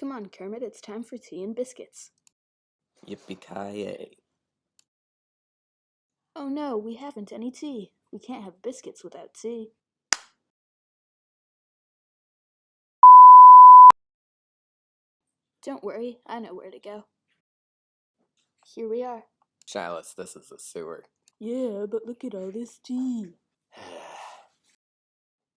Come on, Kermit, it's time for tea and biscuits. Yippee-ki-yay. Oh no, we haven't any tea. We can't have biscuits without tea. Don't worry, I know where to go. Here we are. Chalice, this is a sewer. Yeah, but look at all this tea.